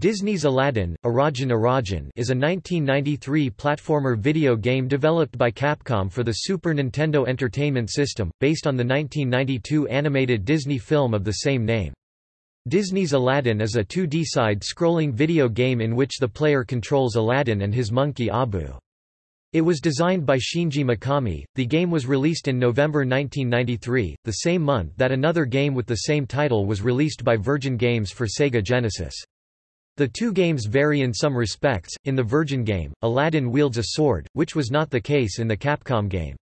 Disney's Aladdin, Arajin Arajin is a 1993 platformer video game developed by Capcom for the Super Nintendo Entertainment System, based on the 1992 animated Disney film of the same name. Disney's Aladdin is a 2D side-scrolling video game in which the player controls Aladdin and his monkey Abu. It was designed by Shinji Mikami. The game was released in November 1993, the same month that another game with the same title was released by Virgin Games for Sega Genesis. The two games vary in some respects. In the Virgin game, Aladdin wields a sword, which was not the case in the Capcom game.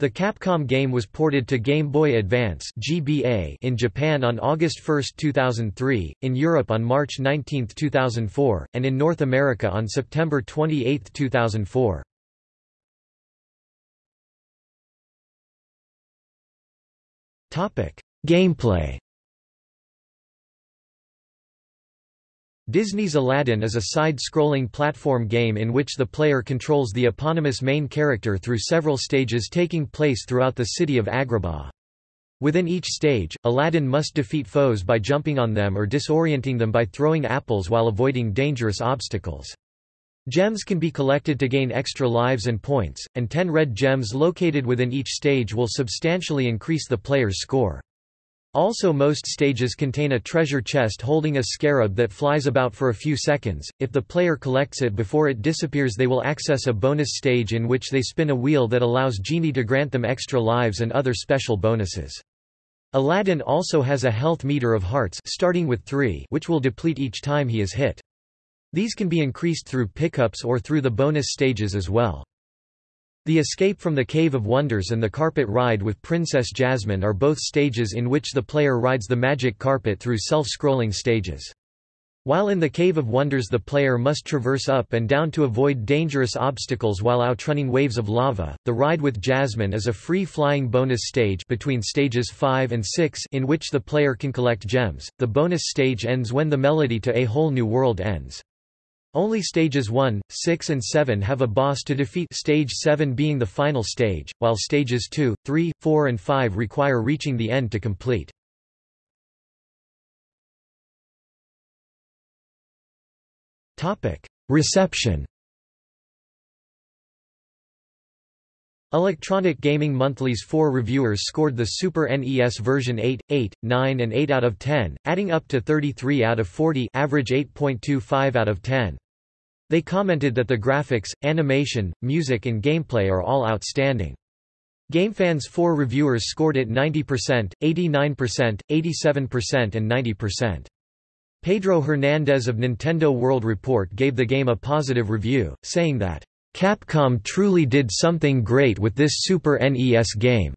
The Capcom game was ported to Game Boy Advance (GBA) in Japan on August 1, 2003, in Europe on March 19, 2004, and in North America on September 28, 2004. Topic: Gameplay Disney's Aladdin is a side-scrolling platform game in which the player controls the eponymous main character through several stages taking place throughout the city of Agrabah. Within each stage, Aladdin must defeat foes by jumping on them or disorienting them by throwing apples while avoiding dangerous obstacles. Gems can be collected to gain extra lives and points, and 10 red gems located within each stage will substantially increase the player's score. Also most stages contain a treasure chest holding a scarab that flies about for a few seconds, if the player collects it before it disappears they will access a bonus stage in which they spin a wheel that allows Genie to grant them extra lives and other special bonuses. Aladdin also has a health meter of hearts starting with 3 which will deplete each time he is hit. These can be increased through pickups or through the bonus stages as well. The Escape from the Cave of Wonders and the Carpet Ride with Princess Jasmine are both stages in which the player rides the magic carpet through self-scrolling stages. While in the Cave of Wonders the player must traverse up and down to avoid dangerous obstacles while outrunning waves of lava, the Ride with Jasmine is a free-flying bonus stage between stages 5 and 6 in which the player can collect gems. The bonus stage ends when the melody to A Whole New World ends. Only stages 1, 6 and 7 have a boss to defeat stage 7 being the final stage, while stages 2, 3, 4 and 5 require reaching the end to complete. Reception Electronic Gaming Monthly's four reviewers scored the Super NES version 8, 8, 9 and 8 out of 10, adding up to 33 out of 40 average 8.25 out of 10. They commented that the graphics, animation, music and gameplay are all outstanding. GameFan's four reviewers scored it 90%, 89%, 87% and 90%. Pedro Hernandez of Nintendo World Report gave the game a positive review, saying that Capcom truly did something great with this Super NES game.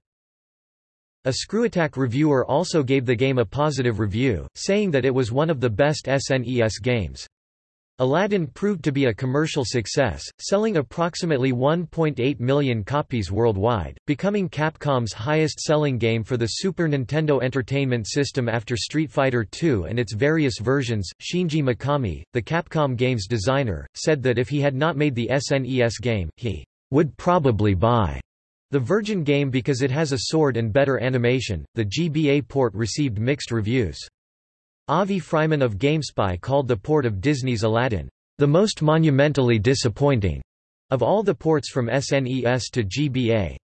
A ScrewAttack reviewer also gave the game a positive review, saying that it was one of the best SNES games. Aladdin proved to be a commercial success, selling approximately 1.8 million copies worldwide, becoming Capcom's highest-selling game for the Super Nintendo Entertainment System after Street Fighter II and its various versions. Shinji Mikami, the Capcom game's designer, said that if he had not made the SNES game, he would probably buy the Virgin game because it has a sword and better animation. The GBA port received mixed reviews. Avi Freiman of GameSpy called the port of Disney's Aladdin, the most monumentally disappointing of all the ports from SNES to GBA.